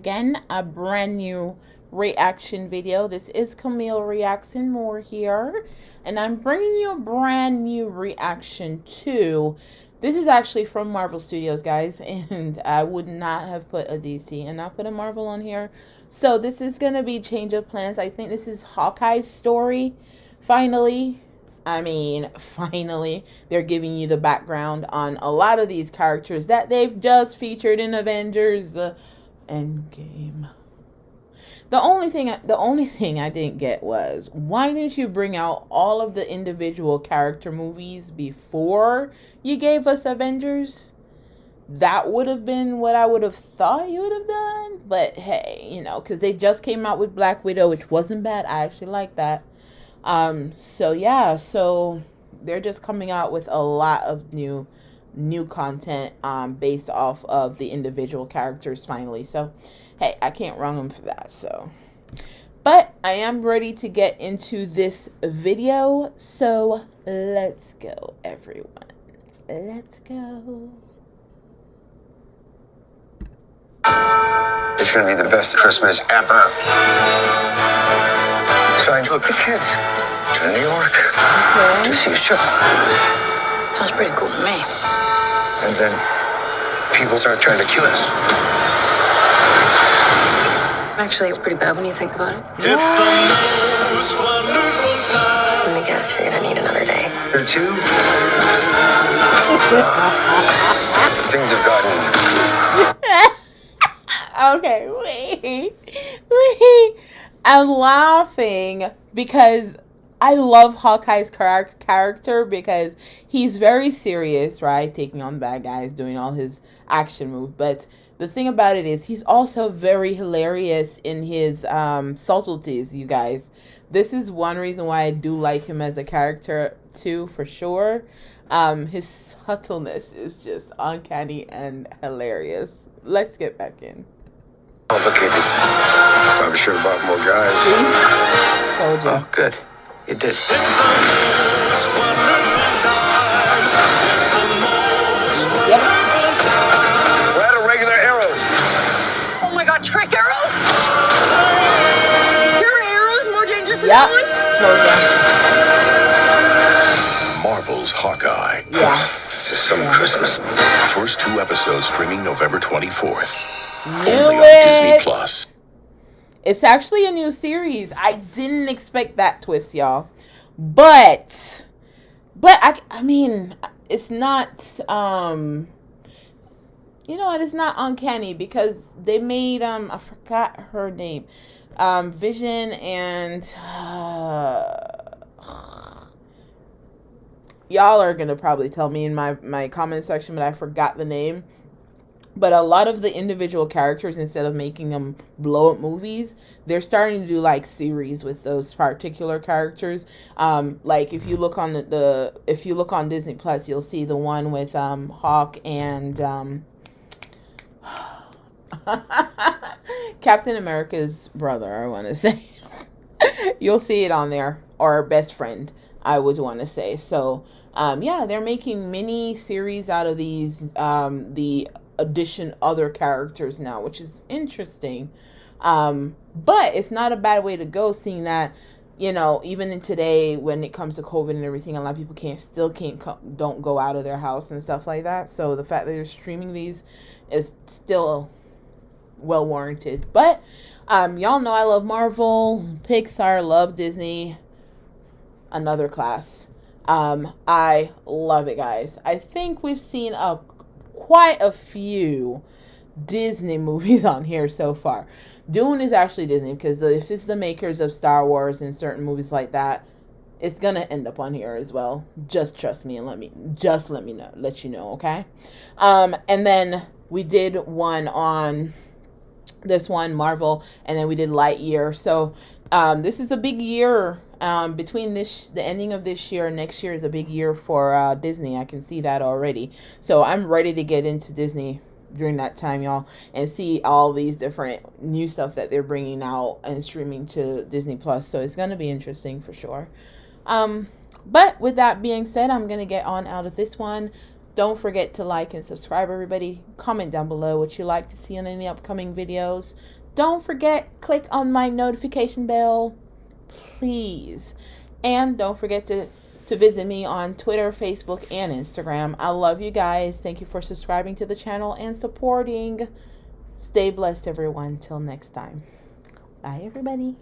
again a brand new reaction video. This is camille reaction. More here. And i'm bringing you a brand new reaction to this is actually from marvel studios guys and i would not have put a dc and not put a marvel on here. So this is to be change of plans. I think this is hawkeye's story. Finally I mean, finally, they're giving you the background on a lot of these characters that they've just featured in Avengers. Uh, Endgame. The only thing the only thing I didn't get was why didn't you bring out all of the individual character movies before you gave us Avengers? That would have been what I would have thought you would have done. But hey, you know, because they just came out with Black Widow, which wasn't bad. I actually like that. Um, so yeah, so they're just coming out with a lot of new new content um, based off of the individual characters finally. So, hey, I can't wrong them for that. So, but I am ready to get into this video. So, let's go, everyone. Let's go. It's going to be the best Christmas ever. So I took the kids to New York okay. to see a show. Sounds pretty cool to me. And then people start trying to kill us. Actually, it's pretty bad when you think about it. It's the most wonderful time. Let me guess, you're gonna need another day. Or two. Things have gotten. okay, wait. Wait. I'm laughing because I love Hawkeye's char- character because he's very serious, right? Taking on bad guys, doing all his action moves. But the thing about it is, he's also very hilarious in his um, subtleties, you guys. This is one reason why I do like him as a character, too, for sure. Um, his subtleness is just uncanny and hilarious. Let's get back in. Complicated. Probably should have bought more guys. See? Told you. Oh, good. You did. It's the most wonderful time. It's the most Yep. time. We're out of regular arrows. Oh my god, trick arrows? Your arrows more dangerous than Yep. mine? Told you. Marvel's Hawkeye. Yeah. This is some Yeah. Christmas. First two episodes streaming November 24th. Knew only on it. Disney Plus. It's actually a new series. I didn't expect that twist, y'all. But but I I mean, it's not um you know it's not uncanny because they made um I forgot her name. Um Vision and uh, y'all are going to probably tell me in my my comment section but I forgot the name but a lot of the individual characters instead of making them blow up movies they're starting to do like series with those particular characters. Um like if you look on the, the if you look on disney plus you'll see the one with um hawk and um captain america's brother i want to say. You'll see it on there. Or best friend i would want to say. So um yeah they're making mini series out of these um the addition other characters now, which is interesting. Um, but it's not a bad way to go, seeing that you know even in today when it comes to COVID and everything, a lot of people can't still can't co- don't go out of their house and stuff like that. So the fact that they're streaming these is still well warranted. But um, y'all know I love Marvel, Pixar, love Disney. Another class. Um, I love it, guys. I think we've seen a quite a few Disney movies on here so far. Dune is actually Disney because if it's the makers of Star Wars and certain movies like that, it's gonna end up on here as well. Just trust me and let me just let me know, let you know, okay? Um, and then we did one on this one Marvel, and then we did Lightyear. So um, this is a big year um, between this the ending of this year and next year is a big year for uh, Disney. I can see that already. So I'm ready to get into Disney during that time, y'all, and see all these different new stuff that they're bringing out and streaming to Disney Plus. So it's gonna be interesting for sure. Um, but with that being said, I'm gonna get on out of this one. Don't forget to like and subscribe, everybody. Comment down below what you like to see on any upcoming videos. Don't forget, click on my notification bell, please. And don't forget to, to visit me on Twitter, Facebook, and Instagram. I love you guys. Thank you for subscribing to the channel and supporting. Stay blessed, everyone. Till next time. Bye, everybody.